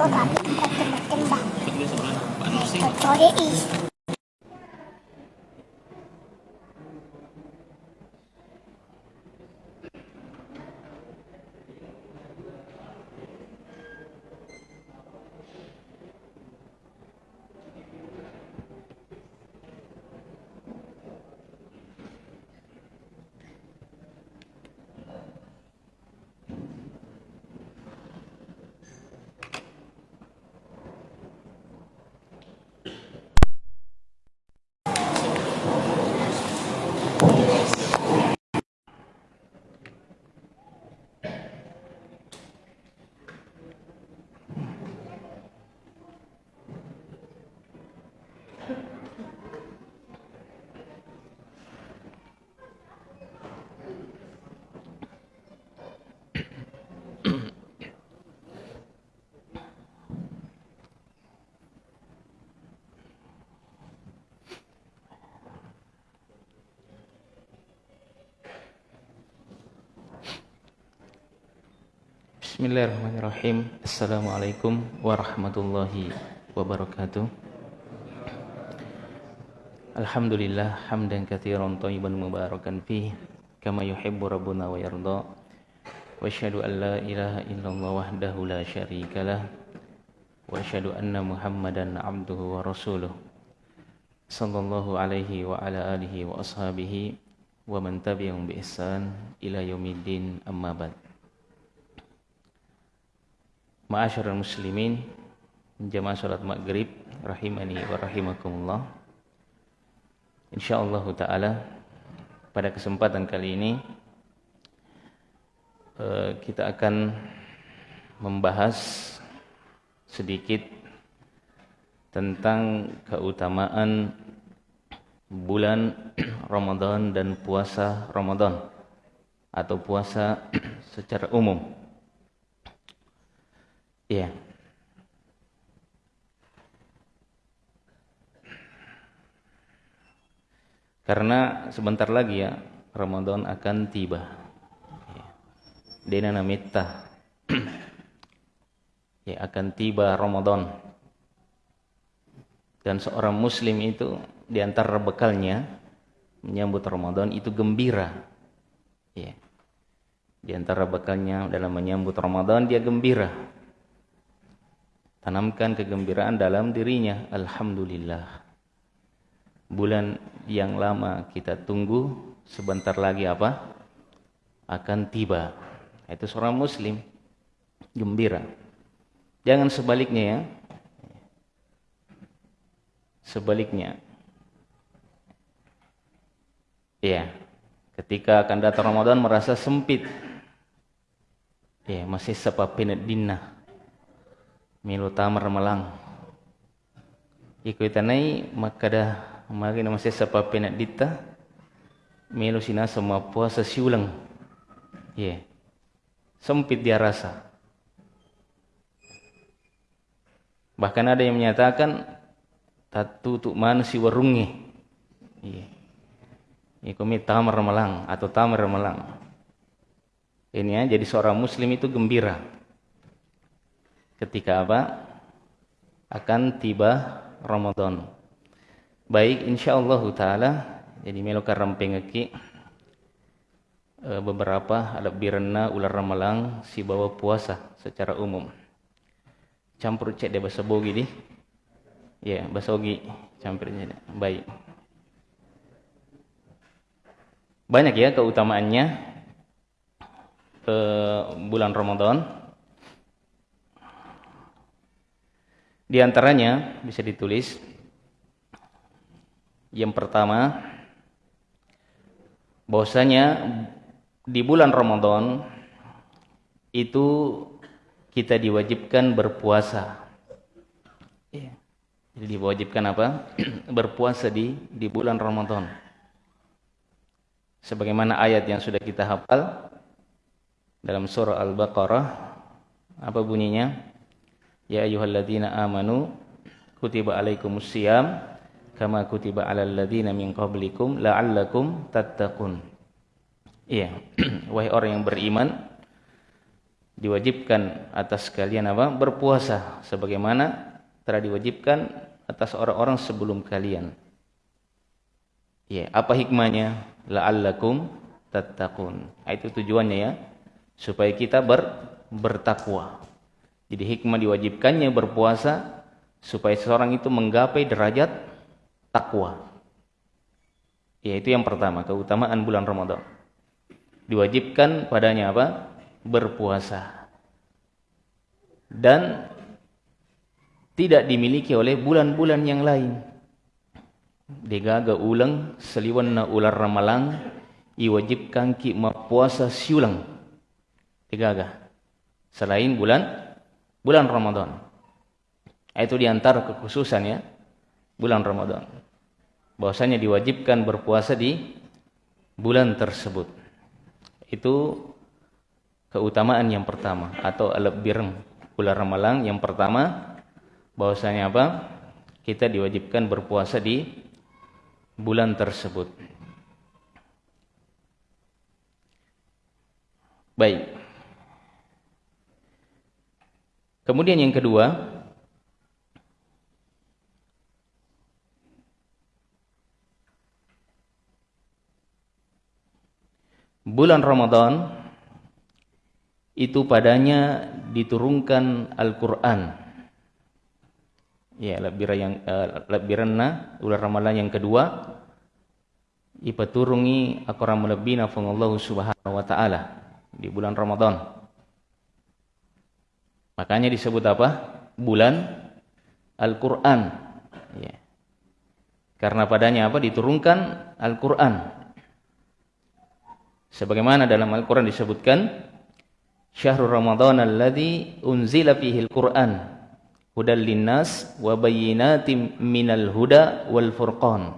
có cả những con tôm tôm bạc. Tôi cho để ý. Bismillahirrahmanirrahim. Assalamualaikum warahmatullahi wabarakatuh. Alhamdulillah hamdan katsiran thayyiban mubarakan fih kama yuhibbu rabbuna wa yarda. Wa asyhadu an la ilaha illallah wahdahu la syarikalah wa asyhadu anna Muhammadan abduhu wa rasuluh. Sallallahu alaihi wa ala alihi wa ashabihi wa man tabi'ahum bi ihsan ila yaumiddin amma ba'd. Ma'asyiral muslimin jamaah salat maghrib rahimani wa rahimakumullah. Insyaallah taala pada kesempatan kali ini eh, kita akan membahas sedikit tentang keutamaan bulan Ramadan dan puasa Ramadan atau puasa secara umum. Iya. Karena sebentar lagi ya Ramadan akan tiba. Ya. Dena namitta. ya akan tiba Ramadan. Dan seorang muslim itu di antara bekalnya menyambut Ramadan itu gembira. Ya. Di antara bekalnya dalam menyambut Ramadan dia gembira. Tanamkan kegembiraan dalam dirinya. Alhamdulillah. Bulan yang lama kita tunggu sebentar lagi apa? Akan tiba. Itu seorang muslim. Gembira. Jangan sebaliknya ya. Sebaliknya. Ya. Ketika akan datang Ramadan merasa sempit. Ya, masih sepapinat dinah milu tamar malang. Ikutanai maka dah mari nama saya sapa penak dita. Milu sina semua puasa siulang ya yeah. sempit dia rasa. Bahkan ada yang menyatakan tatu tu mana si warungi? Iya yeah. ikumi tamar malang atau tamar malang. Ini ya jadi seorang muslim itu gembira ketika apa? Akan tiba Ramadan. Baik, insyaallah taala jadi melo karampeng aki e, beberapa ada birena ular ramalang si bawa puasa secara umum. Campur cek dia bahasa bogi di. Ya, yeah, bahasa bogi campurnya. Baik. Banyak ya keutamaannya e, bulan Ramadan Di antaranya bisa ditulis yang pertama bahwasanya di bulan Ramadan itu kita diwajibkan berpuasa. Ya. Jadi diwajibkan apa? berpuasa di di bulan Ramadan. Sebagaimana ayat yang sudah kita hafal dalam surah Al-Baqarah apa bunyinya? Ya ayyuhalladzina amanu kutiba alaikumus siyam kama kutiba alal ladzina min qablikum la'allakum tattaqun. Iya, wahai orang yang beriman, diwajibkan atas kalian apa? berpuasa sebagaimana telah diwajibkan atas orang-orang sebelum kalian. Ya, apa hikmahnya? La'allakum tattaqun. Itu tujuannya ya, supaya kita ber, bertakwa. Jadi hikmah diwajibkannya berpuasa supaya seseorang itu menggapai derajat takwa. Ya, itu yang pertama, keutamaan bulan Ramadan. Diwajibkan padanya apa? Berpuasa. Dan tidak dimiliki oleh bulan-bulan yang lain. Digaga ulang seliwan na ular ramalang iwajibkan ki puasa siulang. Digaga. Selain bulan bulan Ramadan. Itu di antara kekhususan ya bulan Ramadan. Bahwasanya diwajibkan berpuasa di bulan tersebut. Itu keutamaan yang pertama atau al-birm bulan Ramalan yang pertama bahwasanya apa? Kita diwajibkan berpuasa di bulan tersebut. Baik. Kemudian yang kedua, bulan Ramadan itu padanya diturunkan Al-Qur'an. Ya labira yang uh, labiranna ular ramalan yang kedua ipaturungi akram lebina Allah subhanahu wa ta'ala di bulan Ramadan makanya disebut apa? Bulan Al-Quran. Ya. karena padanya apa? Diturunkan Al-Quran. Sebagaimana dalam Al-Quran disebutkan syahrul Ramadan alladhi unzila fihi Al-Quran hudal linnas wa bayyinatim minal huda wal furqan.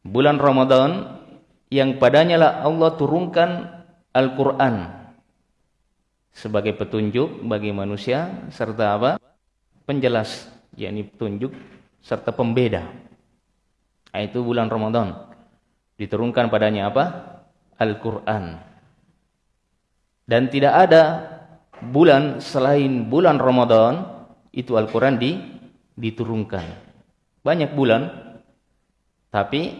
Bulan Ramadan yang padanya lah Allah turunkan Al-Qur'an sebagai petunjuk bagi manusia serta apa? penjelas, yakni petunjuk serta pembeda. Nah, itu bulan Ramadan. Diturunkan padanya apa? Al-Qur'an. Dan tidak ada bulan selain bulan Ramadan itu Al-Quran di, diturunkan. Banyak bulan, tapi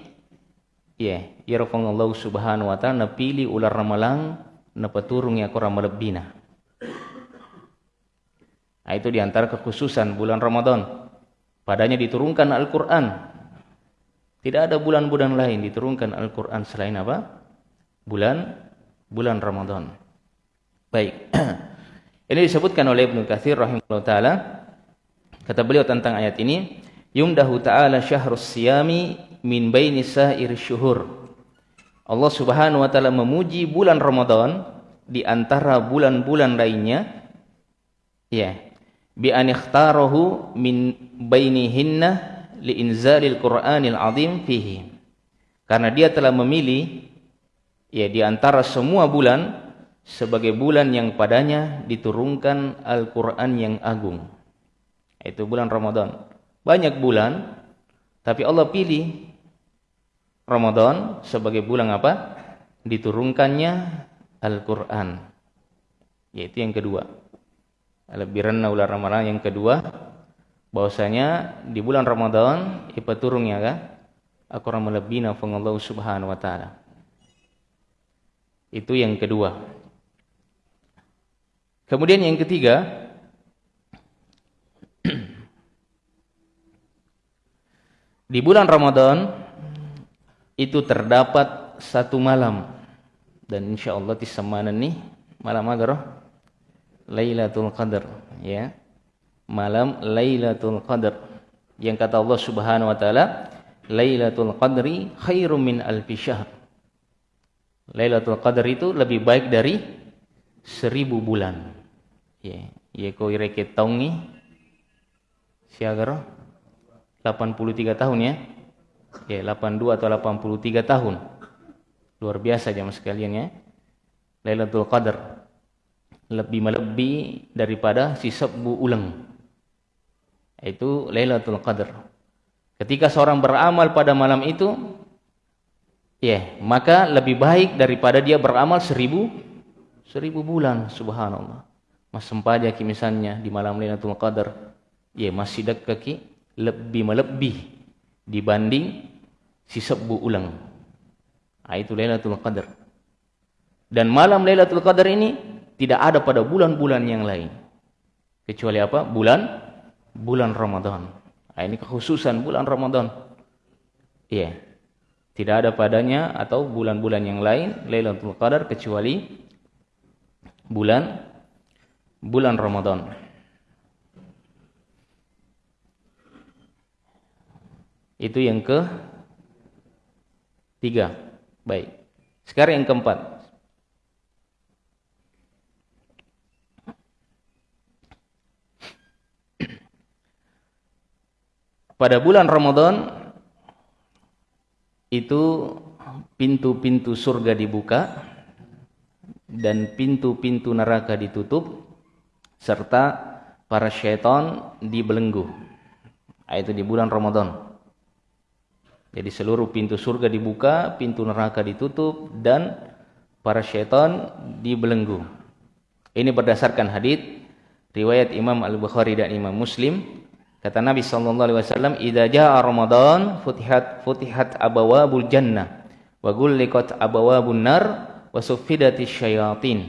ya, yeah, Allah subhanahu wa ta'ala napili ular ramalang na paturung ya Quran malebina. Nah, itu di antara kekhususan bulan Ramadan. Padanya diturunkan Al-Quran. Tidak ada bulan-bulan lain diturunkan Al-Quran selain apa? Bulan bulan Ramadan. Baik. Ini disebutkan oleh Ibnu Katsir rahimahullah taala Kata beliau tentang ayat ini, yumdahu ta'ala syahrus siyami min baini sa'ir syuhur. Allah Subhanahu wa taala memuji bulan Ramadan di antara bulan-bulan lainnya ya bi an ikhtarahu min bainihinna li inzalil Qur'anil azim fihi. Karena dia telah memilih ya di antara semua bulan sebagai bulan yang padanya diturunkan Al-Qur'an yang agung itu bulan Ramadan. Banyak bulan, tapi Allah pilih Ramadan sebagai bulan apa? Diturunkannya Al-Quran. Yaitu yang kedua. Al-Biranna ular Ramadan yang kedua. bahwasanya di bulan Ramadan ipa turunnya kan? Al-Quran melebina Allah subhanahu wa ta'ala. Itu yang kedua. Kemudian yang ketiga, Di bulan Ramadan itu terdapat satu malam dan insya Allah di semanan nih malam agar Lailatul Qadar ya malam Lailatul Qadar yang kata Allah Subhanahu wa taala Lailatul Qadri khairum min alfi syahr Lailatul Qadar itu lebih baik dari seribu bulan ya ya kau ireke tongi siagaro 83 tahun ya. Ya, 82 atau 83 tahun. Luar biasa jamaah sekalian ya. Lailatul Qadar lebih melebihi daripada si sebu ulang. Itu Lailatul Qadar. Ketika seorang beramal pada malam itu, ya, maka lebih baik daripada dia beramal seribu Seribu bulan, subhanallah. Mas sempaja ki misalnya di malam Lailatul Qadar, ya masih dekat ki lebih melebih dibanding si sebu ulang. Nah, itu Lailatul Qadar. Dan malam Lailatul Qadar ini tidak ada pada bulan-bulan yang lain. Kecuali apa? Bulan bulan Ramadan. Nah, ini kekhususan bulan Ramadan. Iya. Tidak ada padanya atau bulan-bulan yang lain Lailatul Qadar kecuali bulan bulan Ramadan. Itu yang ke tiga. Baik. Sekarang yang keempat. Pada bulan Ramadan itu pintu-pintu surga dibuka dan pintu-pintu neraka ditutup serta para syaitan dibelenggu. Itu di bulan Ramadan. Jadi seluruh pintu surga dibuka, pintu neraka ditutup dan para syaitan dibelenggu. Ini berdasarkan hadis riwayat Imam Al-Bukhari dan Imam Muslim. Kata Nabi sallallahu alaihi wasallam, "Idza jaa Ramadan, futihat futihat abwabul jannah wa ghulliqat abwabun nar wa suffidatis syayatin."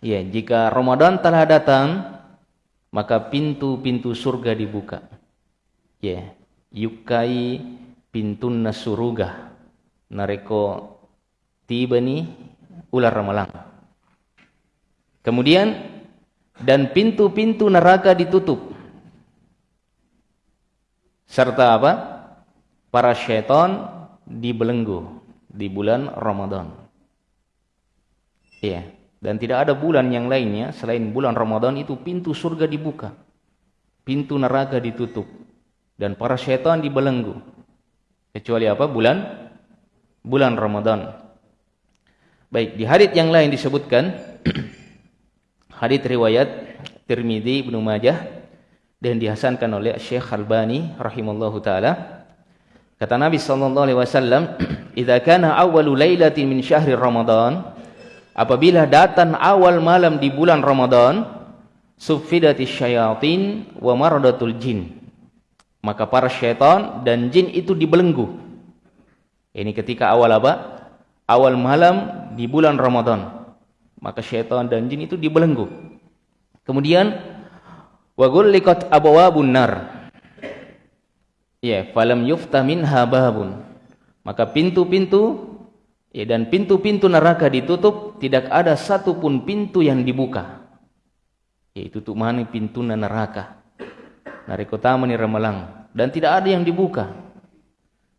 Ya, jika Ramadan telah datang, maka pintu-pintu surga dibuka. Ya, yukai pintu nasuruga. Nareko tiba ni ular ramalang. Kemudian dan pintu-pintu neraka ditutup. Serta apa? Para syaitan dibelenggu di bulan Ramadan. Iya. Dan tidak ada bulan yang lainnya selain bulan Ramadan itu pintu surga dibuka. Pintu neraka ditutup. Dan para syaitan dibelenggu. Kecuali apa? Bulan bulan Ramadan. Baik, di hadis yang lain disebutkan hadis riwayat Tirmidzi Ibnu Majah dan dihasankan oleh Syekh Albani rahimallahu taala. Kata Nabi sallallahu alaihi wasallam, "Idza kana awwalu lailatin min syahri Ramadan" apabila datang awal malam di bulan Ramadan sufidati syayatin wa maradatul jin. Maka para syaitan dan jin itu dibelenggu. Ini ketika awal apa? Awal malam di bulan Ramadan. Maka syaitan dan jin itu dibelenggu. Kemudian wa ghulliqat abwabun nar ya falam yufta minha babun maka pintu-pintu Ya, dan pintu-pintu neraka ditutup, tidak ada satupun pintu yang dibuka. Yaitu tutup mana pintu neraka. Narikota mani ramalang. Dan tidak ada yang dibuka.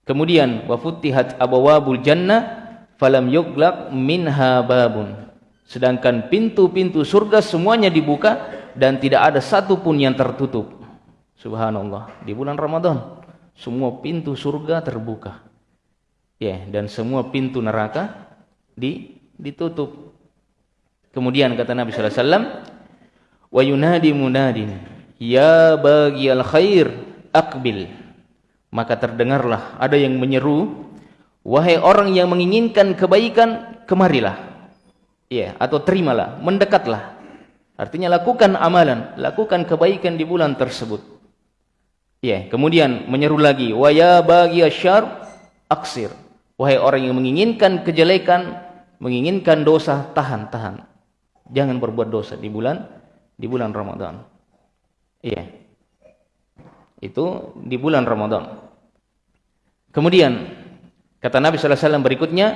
Kemudian, wafutihat abawabul jannah, falam yuglak minha babun. Sedangkan pintu-pintu surga semuanya dibuka, dan tidak ada satupun yang tertutup. Subhanallah. Di bulan Ramadan, semua pintu surga terbuka. Ya, dan semua pintu neraka di, ditutup. Kemudian kata Nabi sallallahu alaihi wasallam, "Wa yunadi munadin, ya baghiyal khair, aqbil." Maka terdengarlah ada yang menyeru, "Wahai orang yang menginginkan kebaikan, kemarilah." Ya, atau terimalah, mendekatlah. Artinya lakukan amalan, lakukan kebaikan di bulan tersebut. Ya, kemudian menyeru lagi, "Wa ya baghiyasy aksir." Wahai orang yang menginginkan kejelekan, menginginkan dosa, tahan, tahan. Jangan berbuat dosa di bulan di bulan Ramadan. Iya. Itu di bulan Ramadan. Kemudian kata Nabi sallallahu alaihi wasallam berikutnya,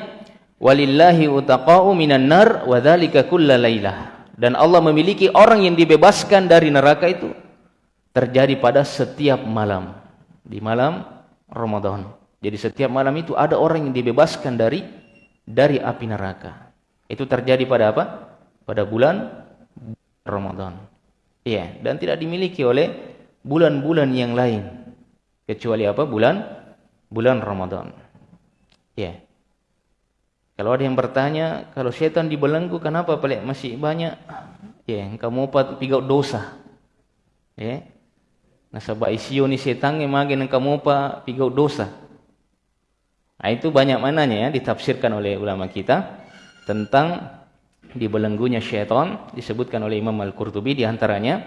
"Walillahi utaqa'u minan nar wa dzalika lailah." Dan Allah memiliki orang yang dibebaskan dari neraka itu terjadi pada setiap malam. Di malam Ramadan. Jadi setiap malam itu ada orang yang dibebaskan dari dari api neraka. Itu terjadi pada apa? Pada bulan Ramadan. Iya, dan tidak dimiliki oleh bulan-bulan yang lain kecuali apa? Bulan bulan Ramadan. Iya. Kalau ada yang bertanya, kalau setan dibelenggu kenapa pelik masih banyak? Ya, kamu apa pigau dosa. Ya. Nasabah isio ni setan yang magin kamu apa pigau dosa. Nah, itu banyak mananya ya ditafsirkan oleh ulama kita tentang dibelenggunya syaitan disebutkan oleh Imam Al-Qurtubi di antaranya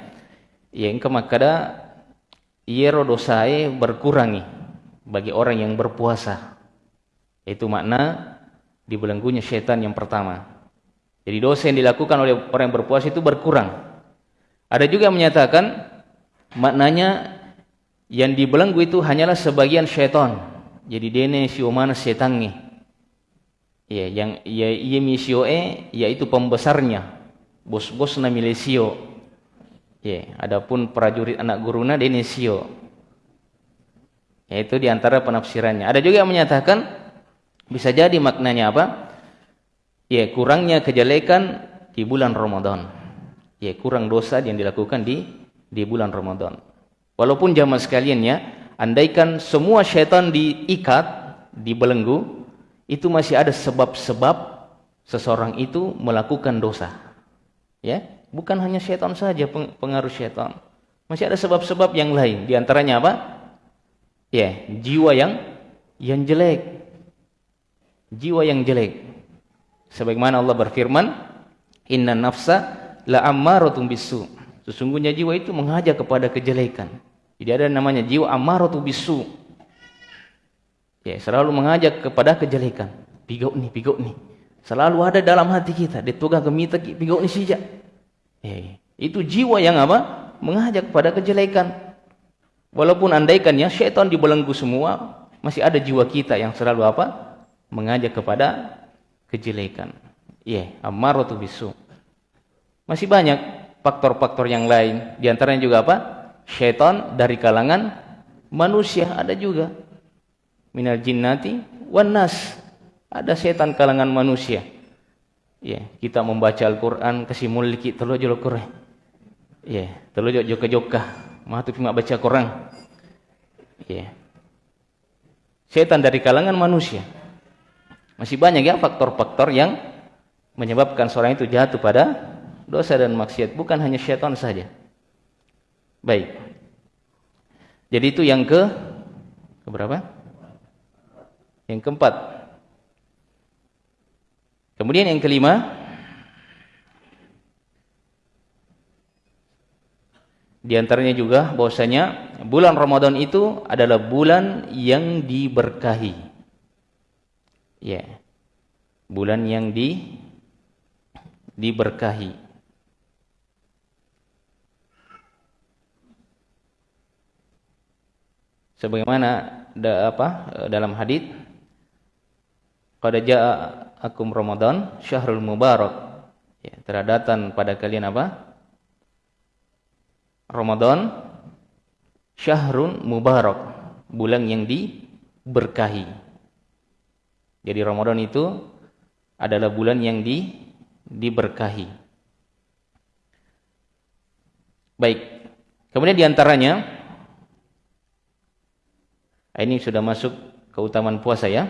yang kemakada iero dosae berkurangi bagi orang yang berpuasa. Itu makna dibelenggunya syaitan yang pertama. Jadi dosa yang dilakukan oleh orang yang berpuasa itu berkurang. Ada juga yang menyatakan maknanya yang dibelenggu itu hanyalah sebagian syaitan. Jadi dene siomana setangi. Ya, yang ya ia misioe yaitu pembesarnya. Bos-bos na milesio. Ya, adapun prajurit anak guruna dene sio. Yaitu di antara penafsirannya. Ada juga yang menyatakan bisa jadi maknanya apa? Ya, kurangnya kejelekan di bulan Ramadan. Ya, kurang dosa yang dilakukan di di bulan Ramadan. Walaupun jamaah sekalian ya, andaikan semua syaitan diikat, dibelenggu, itu masih ada sebab-sebab seseorang itu melakukan dosa. Ya, bukan hanya setan saja pengaruh setan. Masih ada sebab-sebab yang lain. Di antaranya apa? Ya, jiwa yang yang jelek. Jiwa yang jelek. Sebagaimana Allah berfirman, "Inna nafsa la ammaratun bisu." Sesungguhnya jiwa itu mengajak kepada kejelekan. Jadi ada namanya jiwa ammaratu bisu. Ya, selalu mengajak kepada kejelekan. Pigok nih, pigok nih. Selalu ada dalam hati kita. Dituga gemita pigok nih sija. Ya, itu jiwa yang apa? Mengajak kepada kejelekan. Walaupun andaikan ya syaitan dibelenggu semua, masih ada jiwa kita yang selalu apa? Mengajak kepada kejelekan. Iya, yeah, amaratu bisu. Masih banyak faktor-faktor yang lain. Di antaranya juga apa? Syaitan dari kalangan manusia ada juga minal jinnati wan nas. Ada setan kalangan manusia. Ya, kita membaca Al-Qur'an kasih mulki telojo Al-Qur'an. Ya, telojo joka-joka. Matu cuma baca Quran. Ya. Setan dari kalangan manusia. Masih banyak ya faktor-faktor yang menyebabkan seorang itu jatuh pada dosa dan maksiat, bukan hanya setan saja. Baik. Jadi itu yang ke ke berapa? Yang keempat. Kemudian yang kelima. Di antaranya juga bahwasanya bulan Ramadan itu adalah bulan yang diberkahi. Ya. Bulan yang di diberkahi. Sebagaimana da, apa dalam hadis Qad akum Ramadan syahrul mubarak. Ya, telah pada kalian apa? Ramadan syahrun mubarak, bulan yang diberkahi. Jadi Ramadan itu adalah bulan yang di diberkahi. Baik. Kemudian di antaranya ini sudah masuk keutamaan puasa ya.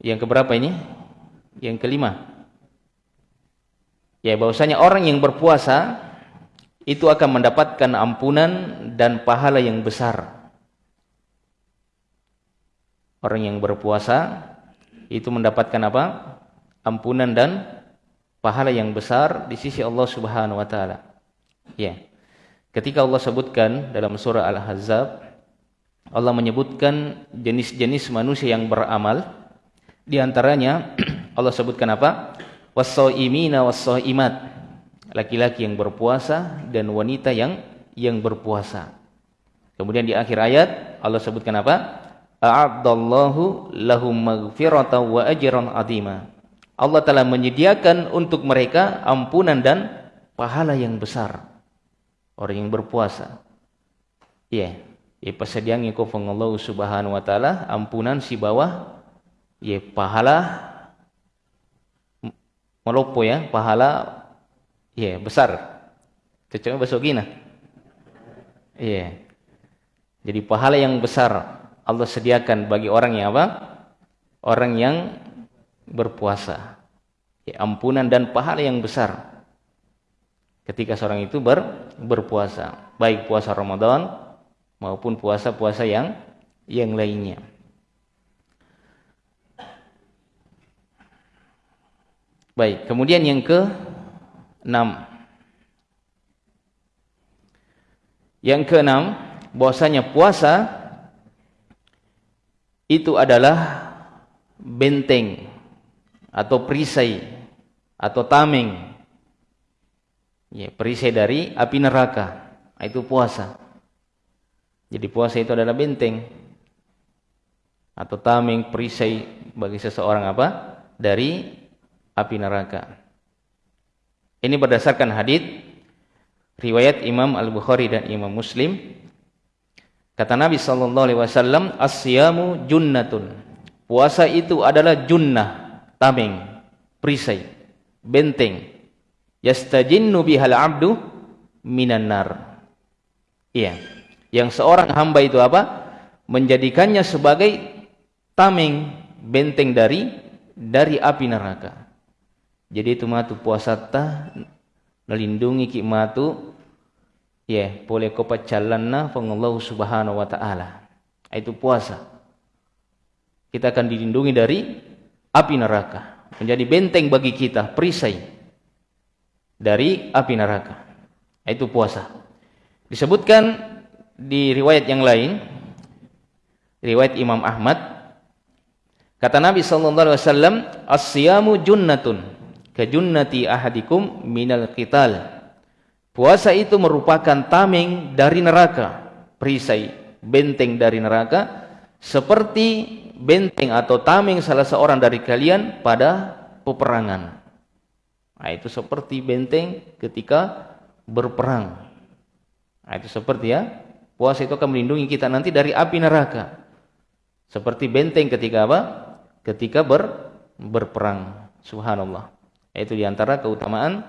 Yang keberapa ini? Yang kelima. Ya, bahwasanya orang yang berpuasa itu akan mendapatkan ampunan dan pahala yang besar. Orang yang berpuasa itu mendapatkan apa? Ampunan dan pahala yang besar di sisi Allah Subhanahu wa taala. Ya. Ketika Allah sebutkan dalam surah Al-Ahzab Allah menyebutkan jenis-jenis manusia yang beramal di antaranya Allah sebutkan apa? Was-shaimina was-shaimat. Laki-laki yang berpuasa dan wanita yang yang berpuasa. Kemudian di akhir ayat Allah sebutkan apa? A'addallahu lahum maghfiratan wa ajran azima. Allah telah menyediakan untuk mereka ampunan dan pahala yang besar. Orang yang berpuasa. Ya, yeah. ya ko Allah Subhanahu wa taala ampunan si bawah ya pahala melopo ya pahala ya besar cocoknya bahasa gina ya jadi pahala yang besar Allah sediakan bagi orang yang apa? Orang yang berpuasa. Ya, ampunan dan pahala yang besar. Ketika seorang itu ber, berpuasa. Baik puasa Ramadan maupun puasa-puasa yang yang lainnya. Baik, kemudian yang ke enam. Yang keenam, bahwasanya puasa itu adalah benteng atau perisai atau tameng. Ya, perisai dari api neraka. Itu puasa. Jadi puasa itu adalah benteng atau tameng perisai bagi seseorang apa? Dari api neraka. Ini berdasarkan hadis riwayat Imam Al-Bukhari dan Imam Muslim. Kata Nabi sallallahu alaihi wasallam, "As-siyamu junnatun." Puasa itu adalah junnah, tameng, perisai, benteng. Yastajinnu bihal 'abdu minan nar. Iya. Yang seorang hamba itu apa? Menjadikannya sebagai tameng, benteng dari dari api neraka. Jadi itu matu puasa ta melindungi ki matu ya boleh ko pacalanna Allah subhanahu wa ta'ala. Itu puasa. Kita akan dilindungi dari api neraka. Menjadi benteng bagi kita, perisai dari api neraka. Itu puasa. Disebutkan di riwayat yang lain, riwayat Imam Ahmad, kata Nabi sallallahu alaihi wasallam, "As-siyamu junnatun kajunnati ahadikum minal qital." Puasa itu merupakan tameng dari neraka, perisai, benteng dari neraka, seperti benteng atau tameng salah seorang dari kalian pada peperangan. Nah, itu seperti benteng ketika berperang. Nah, itu seperti ya Puasa itu akan melindungi kita nanti dari api neraka. Seperti benteng ketika apa? Ketika ber, berperang. Subhanallah. Itu di antara keutamaan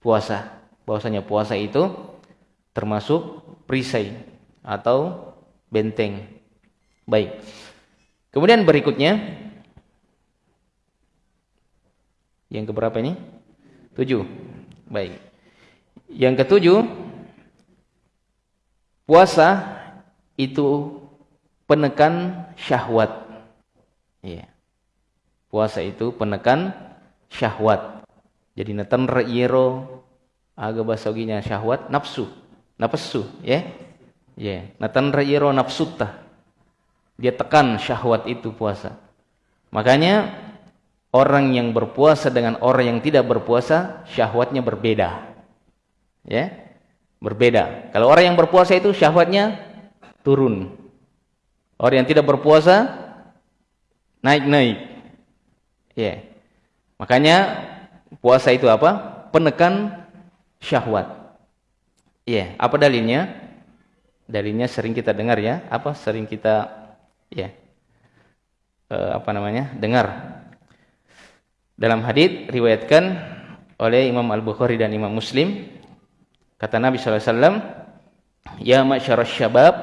puasa. Bahwasanya puasa itu termasuk perisai atau benteng. Baik. Kemudian berikutnya yang keberapa ini? Tujuh. Baik. Yang ketujuh Puasa itu penekan syahwat. Ya. Puasa itu penekan syahwat. Jadi natan ra'yero aga basoginya syahwat nafsu. Nafsu, ya. Ya, natan ra'yero nafsutta. Dia tekan syahwat itu puasa. Makanya orang yang berpuasa dengan orang yang tidak berpuasa syahwatnya berbeda. Ya. Berbeda. Kalau orang yang berpuasa itu syahwatnya turun. Orang yang tidak berpuasa naik-naik. Ya. Yeah. Makanya puasa itu apa? Penekan syahwat. Ya, yeah. apa dalilnya? Dalilnya sering kita dengar ya, apa sering kita ya. Yeah. Uh, apa namanya? Dengar. Dalam hadis riwayatkan oleh Imam Al-Bukhari dan Imam Muslim Kata Nabi SAW, Ya masyarakat syabab,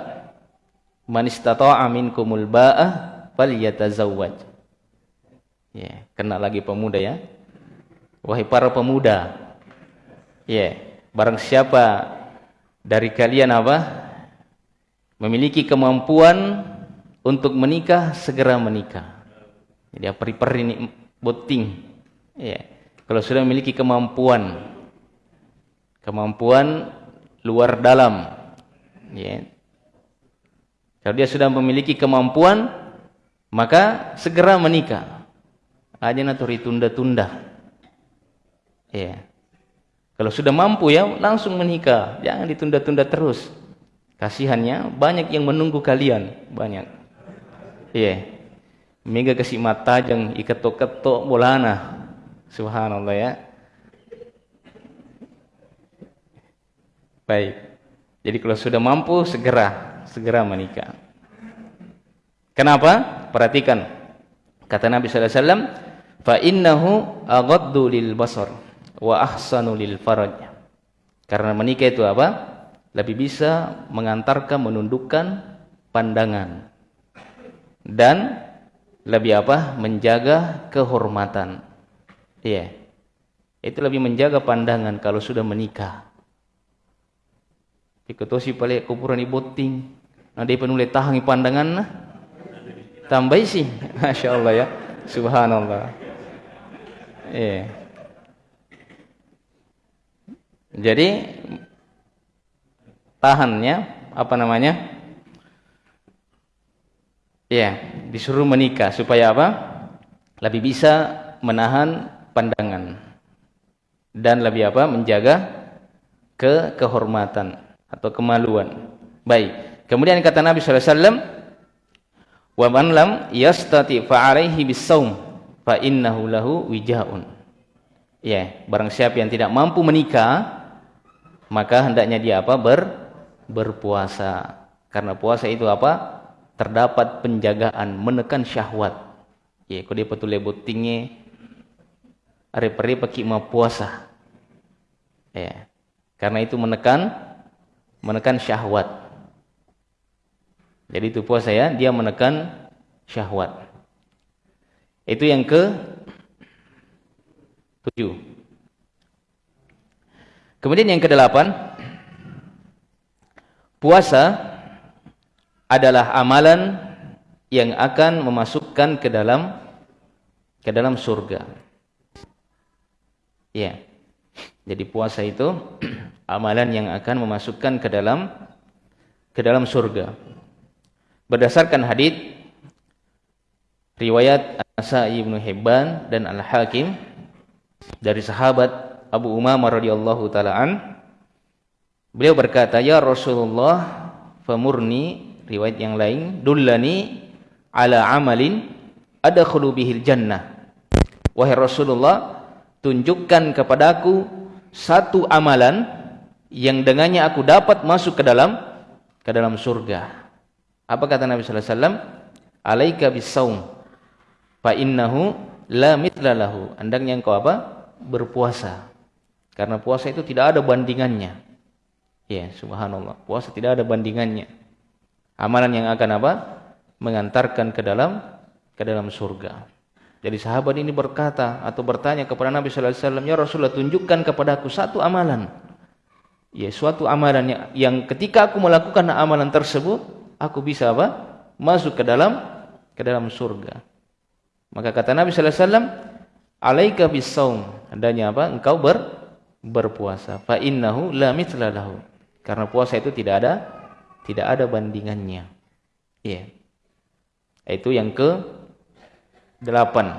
man istata'a minkumul ba'ah, falyatazawwaj. Ya, kena lagi pemuda ya. Wahai para pemuda, ya, barang siapa dari kalian apa? Memiliki kemampuan untuk menikah, segera menikah. Jadi apa ini boting. Ya. Kalau sudah memiliki kemampuan kemampuan luar dalam ya. kalau dia sudah memiliki kemampuan maka segera menikah aja naturi tunda-tunda ya kalau sudah mampu ya langsung menikah jangan ditunda-tunda terus kasihannya banyak yang menunggu kalian banyak ya mega kasih mata jang iketok-ketok bolana subhanallah ya Baik. Jadi kalau sudah mampu segera segera menikah. Kenapa? Perhatikan. Kata Nabi sallallahu alaihi wasallam, "Fa innahu aghaddu lil basar wa ahsanu lil faraj." Karena menikah itu apa? Lebih bisa mengantarkan menundukkan pandangan dan lebih apa? menjaga kehormatan. Iya. Itu lebih menjaga pandangan kalau sudah menikah. Ikotosi pale kuburan iboting. Nah dia penulis tahangi pandangan nah. Tambah sih. Masya Allah ya. Subhanallah. Eh. Jadi tahannya apa namanya? Ya, disuruh menikah supaya apa? Lebih bisa menahan pandangan dan lebih apa? Menjaga ke kehormatan atau kemaluan. Baik. Kemudian kata Nabi sallallahu alaihi wasallam, "Wa man lam yastati fa innahu lahu wijaun." Ya, barang siapa yang tidak mampu menikah, maka hendaknya dia apa? Ber berpuasa. Karena puasa itu apa? Terdapat penjagaan, menekan syahwat. Ya, lebut tinggi, hari-hari pakai mau puasa. Ya. Karena itu menekan menekan syahwat. Jadi itu puasa ya, dia menekan syahwat. Itu yang ke tujuh. Kemudian yang kedelapan, puasa adalah amalan yang akan memasukkan ke dalam ke dalam surga. Ya. Jadi puasa itu amalan yang akan memasukkan ke dalam ke dalam surga. Berdasarkan hadis riwayat An-Nasa'i Ibnu Hibban dan Al-Hakim dari sahabat Abu Umamah radhiyallahu taala an beliau berkata ya Rasulullah famurni riwayat yang lain dullani ala amalin adkhulu bihil jannah. Wahai Rasulullah tunjukkan kepadaku satu amalan yang dengannya aku dapat masuk ke dalam ke dalam surga. Apa kata Nabi sallallahu alaihi wasallam? Alaika bisaum fa innahu la mithla lahu. Andangnya engkau apa? Berpuasa karena puasa itu tidak ada bandingannya. Ya, subhanallah. Puasa tidak ada bandingannya. Amalan yang akan apa? Mengantarkan ke dalam ke dalam surga. Jadi sahabat ini berkata atau bertanya kepada Nabi sallallahu alaihi wasallam, "Ya Rasulullah, tunjukkan kepadaku satu amalan." Ya, suatu amalan yang, yang ketika aku melakukan amalan tersebut, aku bisa apa? Masuk ke dalam ke dalam surga. Maka kata Nabi sallallahu alaihi wasallam, "Alaika bisaum." Adanya apa? Engkau ber berpuasa. Fa innahu la mithla karena puasa itu tidak ada tidak ada bandingannya. Ya yeah. itu yang ke delapan.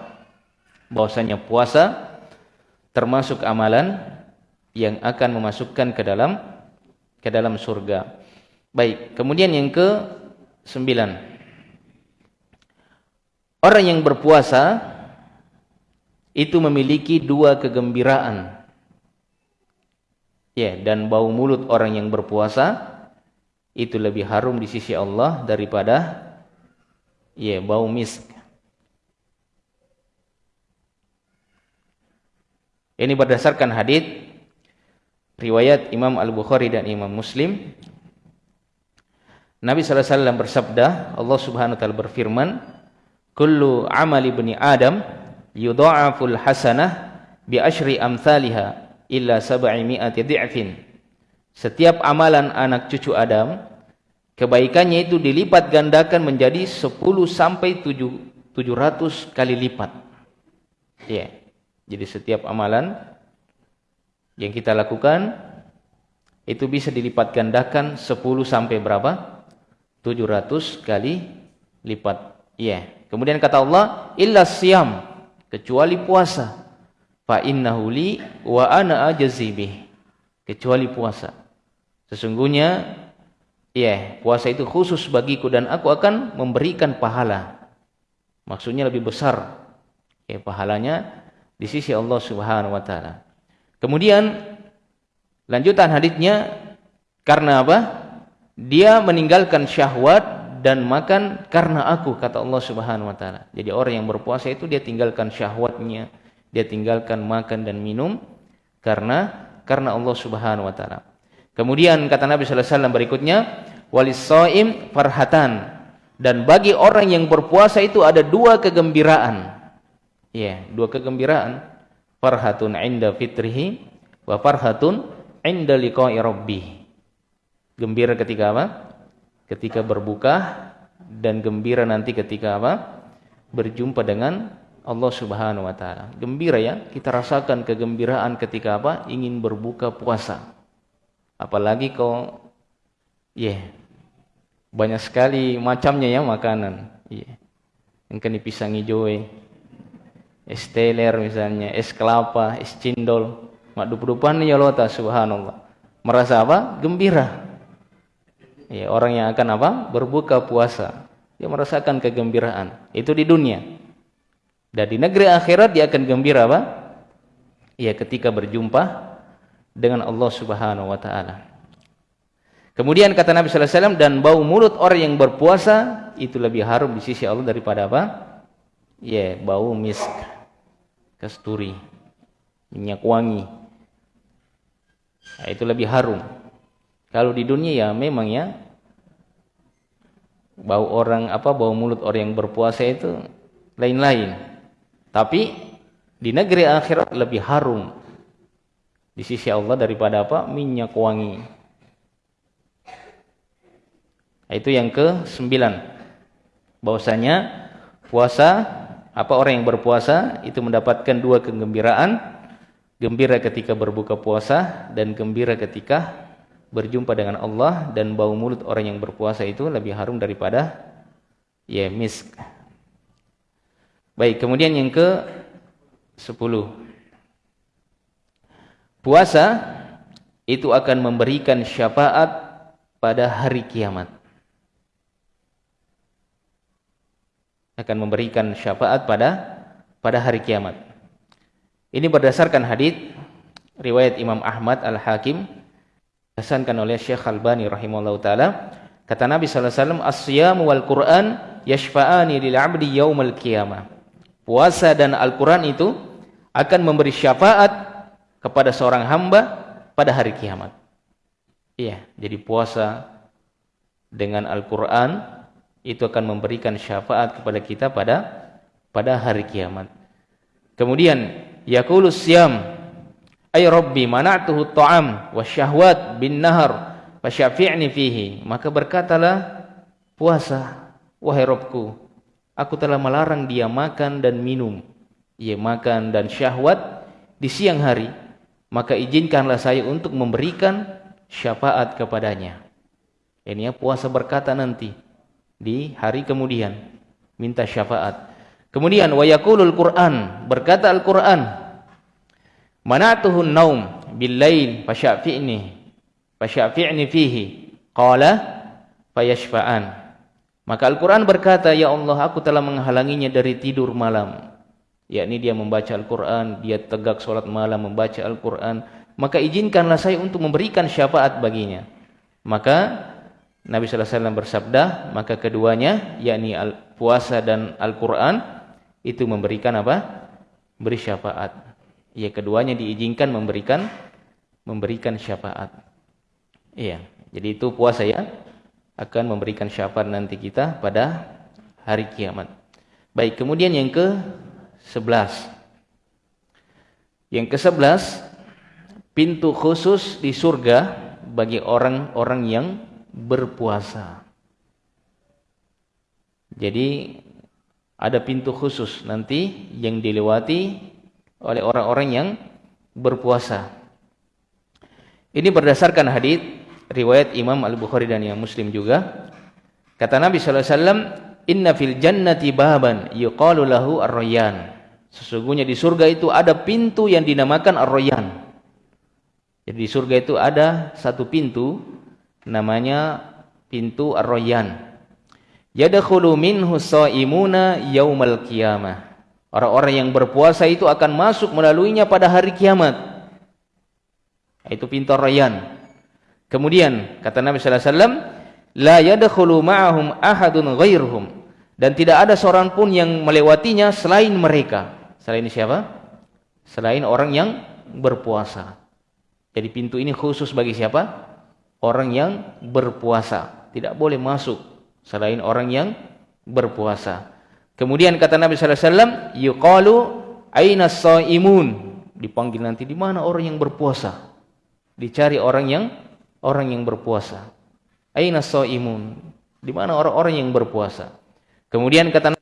Bahwasanya puasa termasuk amalan yang akan memasukkan ke dalam ke dalam surga. Baik kemudian yang ke sembilan. Orang yang berpuasa itu memiliki dua kegembiraan Ya, dan bau mulut orang yang berpuasa itu lebih harum di sisi Allah daripada ya bau misk. Ini berdasarkan hadis riwayat Imam Al-Bukhari dan Imam Muslim. Nabi sallallahu alaihi wasallam bersabda, Allah Subhanahu wa taala berfirman, "Kullu amali ibni Adam yudha'aful hasanah bi asyri amsalha illa sab'i mi'ati dhi'fin. Setiap amalan anak cucu Adam kebaikannya itu dilipat gandakan menjadi 10 sampai 7 700 kali lipat. Ya. Yeah. Jadi setiap amalan yang kita lakukan itu bisa dilipat gandakan 10 sampai berapa? 700 kali lipat. Ya. Yeah. Kemudian kata Allah, illa siyam, kecuali puasa fa innahu li wa ana ajzi kecuali puasa. Sesungguhnya ya yeah, puasa itu khusus bagiku dan aku akan memberikan pahala. Maksudnya lebih besar. Ya pahalanya di sisi Allah Subhanahu wa taala. Kemudian lanjutan hadisnya karena apa? Dia meninggalkan syahwat dan makan karena aku kata Allah Subhanahu wa taala. Jadi orang yang berpuasa itu dia tinggalkan syahwatnya, dia tinggalkan makan dan minum karena karena Allah Subhanahu wa taala. Kemudian kata Nabi sallallahu alaihi wasallam berikutnya, walis farhatan. Dan bagi orang yang berpuasa itu ada dua kegembiraan. Ya, dua kegembiraan. Farhatun 'inda fitrihi wa farhatun 'inda liqa'i rabbih. Gembira ketika apa? Ketika berbuka dan gembira nanti ketika apa? Berjumpa dengan Allah Subhanahu wa taala. Gembira ya, kita rasakan kegembiraan ketika apa? Ingin berbuka puasa. Apalagi kau ya yeah, banyak sekali macamnya ya makanan. Iya. Yeah. Yang pisang hijau, es teler misalnya, es kelapa, es cindol. Mak dup-dupan ya Allah subhanallah. Merasa apa? Gembira. Ya, orang yang akan apa? Berbuka puasa. Dia merasakan kegembiraan. Itu di dunia. Dan di negeri akhirat dia akan gembira apa? Ya ketika berjumpa dengan Allah Subhanahu wa taala. Kemudian kata Nabi sallallahu alaihi wasallam dan bau mulut orang yang berpuasa itu lebih harum di sisi Allah daripada apa? Ya, bau misk, kasturi, minyak wangi. Nah, itu lebih harum. Kalau di dunia ya memang ya bau orang apa bau mulut orang yang berpuasa itu lain-lain. Tapi di negeri akhirat lebih harum di sisi Allah daripada apa? Minyak wangi. Nah, itu yang ke sembilan. Bahwasanya puasa apa orang yang berpuasa itu mendapatkan dua kegembiraan, gembira ketika berbuka puasa dan gembira ketika berjumpa dengan Allah dan bau mulut orang yang berpuasa itu lebih harum daripada ya misk. Baik, kemudian yang ke 10. Puasa itu akan memberikan syafaat pada hari kiamat. Akan memberikan syafaat pada pada hari kiamat. Ini berdasarkan hadis riwayat Imam Ahmad Al-Hakim dihasankan oleh Syekh Al-Albani rahimahullahu taala kata Nabi sallallahu alaihi wasallam as-siyam wal Qur'an yashfa'ani lil 'abdi yaumal qiyamah Puasa dan Al-Quran itu akan memberi syafaat kepada seorang hamba pada hari kiamat. Iya, jadi puasa dengan Al-Quran itu akan memberikan syafaat kepada kita pada pada hari kiamat. Kemudian, Yakulus Siam, Ay Rabbi mana'tuhu ta'am wa syahwat bin nahar syafi'ni fihi. Maka berkatalah puasa, wahai Rabbku, Aku telah melarang dia makan dan minum. Ia makan dan syahwat di siang hari. Maka izinkanlah saya untuk memberikan syafaat kepadanya. Ini ya puasa berkata nanti di hari kemudian minta syafaat. Kemudian wa yaqulul Qur'an berkata Al-Qur'an mana'tuhun naum bil lail fasyafi'ni fasyafi'ni fihi qala fayashfa'an maka Al-Quran berkata, Ya Allah, aku telah menghalanginya dari tidur malam. Yakni dia membaca Al-Quran, dia tegak sholat malam membaca Al-Quran. Maka izinkanlah saya untuk memberikan syafaat baginya. Maka Nabi SAW bersabda, maka keduanya, yakni puasa dan Al-Quran, itu memberikan apa? Beri syafaat. Ya, keduanya diizinkan memberikan memberikan syafaat. Iya, jadi itu puasa ya akan memberikan syafaat nanti kita pada hari kiamat. Baik, kemudian yang ke-11. Yang ke-11 pintu khusus di surga bagi orang-orang yang berpuasa. Jadi ada pintu khusus nanti yang dilewati oleh orang-orang yang berpuasa. Ini berdasarkan hadis riwayat Imam Al-Bukhari dan yang Muslim juga. Kata Nabi sallallahu alaihi wasallam, "Inna fil jannati baban yuqalu lahu ar-rayyan." Sesungguhnya di surga itu ada pintu yang dinamakan ar-rayyan. Jadi di surga itu ada satu pintu namanya pintu ar-rayyan. Yadkhulu minhu shaimuna yaumal qiyamah. Orang-orang yang berpuasa itu akan masuk melaluinya pada hari kiamat. Itu pintu ar-rayyan. Kemudian kata Nabi sallallahu alaihi wasallam, la ma'ahum ahadun ghairuhum dan tidak ada seorang pun yang melewatinya selain mereka. Selain siapa? Selain orang yang berpuasa. Jadi pintu ini khusus bagi siapa? Orang yang berpuasa. Tidak boleh masuk selain orang yang berpuasa. Kemudian kata Nabi sallallahu alaihi wasallam, yuqalu aina shaimun? Dipanggil nanti di mana orang yang berpuasa? Dicari orang yang orang yang berpuasa. Aina imun. Di mana orang-orang yang berpuasa? Kemudian kata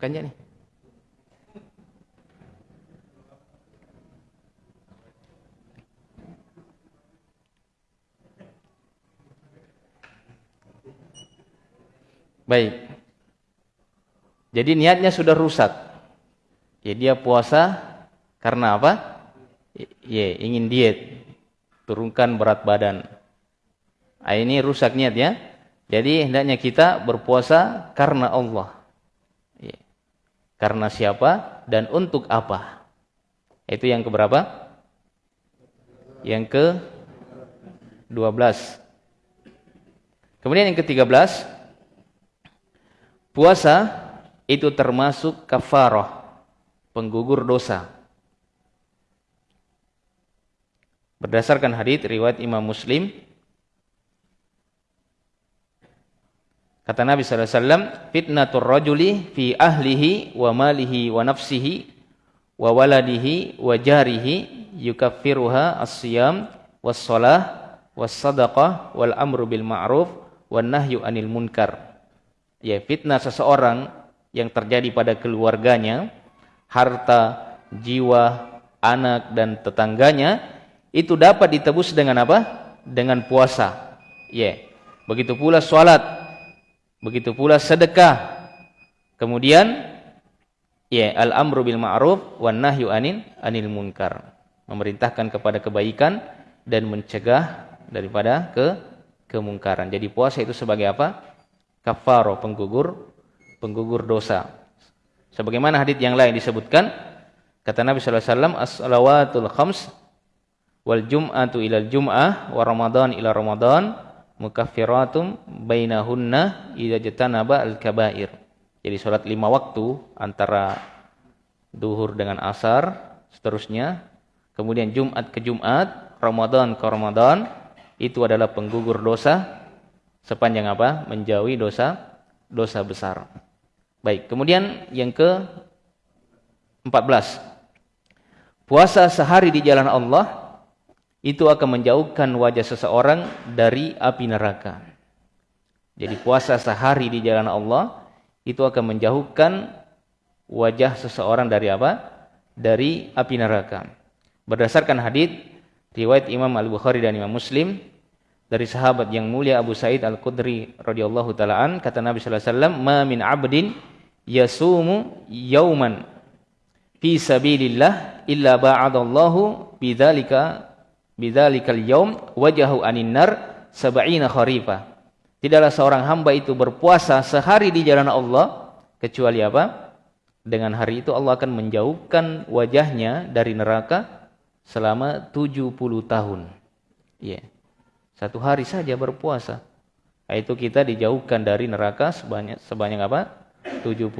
Kan nih. Baik. Jadi niatnya sudah rusak. Ya dia puasa karena apa? Ya, ingin diet. Turunkan berat badan. Nah, ini rusak niat ya. Jadi hendaknya kita berpuasa karena Allah. Karena siapa dan untuk apa? Itu yang keberapa? Yang ke 12. Kemudian yang ke-13 Puasa itu termasuk kafarah, penggugur dosa. Berdasarkan hadis riwayat Imam Muslim, kata Nabi wasallam, fitnatur rajuli fi ahlihi wa malihi wa nafsihi wa waladihi wa jarihi yukaffiruha as-siyam was-shalah was-sadaqah wal amru bil ma'ruf wan nahyu anil munkar ya fitnah seseorang yang terjadi pada keluarganya, harta, jiwa, anak dan tetangganya itu dapat ditebus dengan apa? Dengan puasa. Ya. Begitu pula salat. Begitu pula sedekah. Kemudian ya al-amru bil ma'ruf wan nahyu anil anil munkar. Memerintahkan kepada kebaikan dan mencegah daripada ke kemungkaran. Jadi puasa itu sebagai apa? kafaro penggugur penggugur dosa. Sebagaimana hadis yang lain disebutkan kata Nabi sallallahu alaihi wasallam as-salawatul khams wal jum'atu ilal jum'ah wa ramadan ila ramadan mukaffiratum bainahunna idza jatanaba al-kaba'ir. Jadi salat lima waktu antara duhur dengan asar seterusnya kemudian Jumat ke Jumat, Ramadan ke Ramadan itu adalah penggugur dosa sepanjang apa? Menjauhi dosa dosa besar. Baik, kemudian yang ke 14. Puasa sehari di jalan Allah itu akan menjauhkan wajah seseorang dari api neraka. Jadi puasa sehari di jalan Allah itu akan menjauhkan wajah seseorang dari apa? Dari api neraka. Berdasarkan hadis riwayat Imam Al-Bukhari dan Imam Muslim dari sahabat yang mulia Abu Sa'id Al-Khudri radhiyallahu taalaan kata Nabi sallallahu alaihi wasallam ma min 'abdin yasumu yauman fi sabilillah illa ba'adallahu bidzalika bidzalikal yaum wajahu anin nar sab'ina kharifa tidaklah seorang hamba itu berpuasa sehari di jalan Allah kecuali apa dengan hari itu Allah akan menjauhkan wajahnya dari neraka selama 70 tahun ya. Satu hari saja berpuasa. Itu kita dijauhkan dari neraka sebanyak sebanyak apa? 70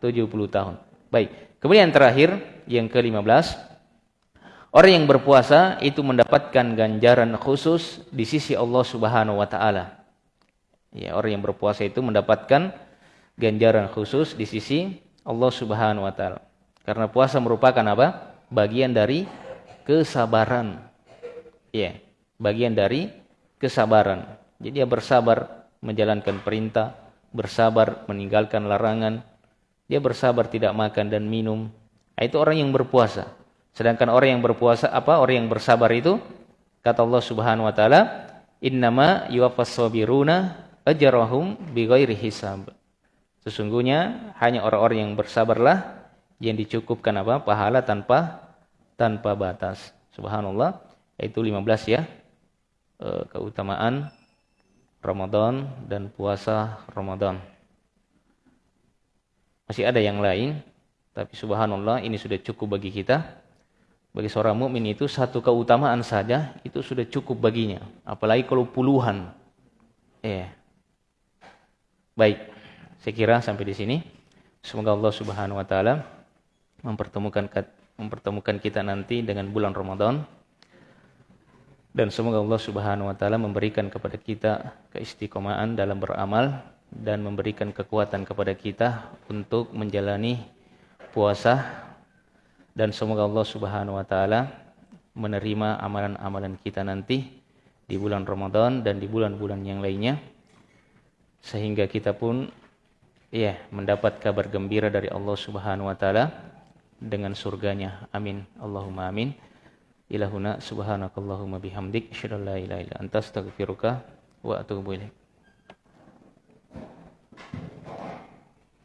70 tahun. Baik. Kemudian yang terakhir yang ke-15 orang yang berpuasa itu mendapatkan ganjaran khusus di sisi Allah Subhanahu wa taala. Ya, orang yang berpuasa itu mendapatkan ganjaran khusus di sisi Allah Subhanahu wa taala. Karena puasa merupakan apa? Bagian dari kesabaran. Ya, bagian dari kesabaran. Jadi dia bersabar menjalankan perintah, bersabar meninggalkan larangan, dia bersabar tidak makan dan minum. Nah, itu orang yang berpuasa. Sedangkan orang yang berpuasa apa? Orang yang bersabar itu kata Allah Subhanahu wa taala, "Innama yuwaffas sabiruna ajrahum bighairi hisab." Sesungguhnya hanya orang-orang yang bersabarlah yang dicukupkan apa? pahala tanpa tanpa batas. Subhanallah. Itu 15 ya. Eh, keutamaan Ramadan dan puasa Ramadan. Masih ada yang lain, tapi subhanallah ini sudah cukup bagi kita. Bagi seorang mukmin itu satu keutamaan saja itu sudah cukup baginya, apalagi kalau puluhan. Eh. Baik, saya kira sampai di sini. Semoga Allah Subhanahu wa taala mempertemukan mempertemukan kita nanti dengan bulan Ramadan dan semoga Allah Subhanahu wa taala memberikan kepada kita keistiqomahan dalam beramal dan memberikan kekuatan kepada kita untuk menjalani puasa dan semoga Allah Subhanahu wa taala menerima amalan-amalan kita nanti di bulan Ramadan dan di bulan-bulan yang lainnya sehingga kita pun ya mendapat kabar gembira dari Allah Subhanahu wa taala dengan surganya. Amin. Allahumma amin. Ilahuna subhanakallahumma bihamdik asyhadu an la ilaha illa anta astaghfiruka wa atubu ilaik.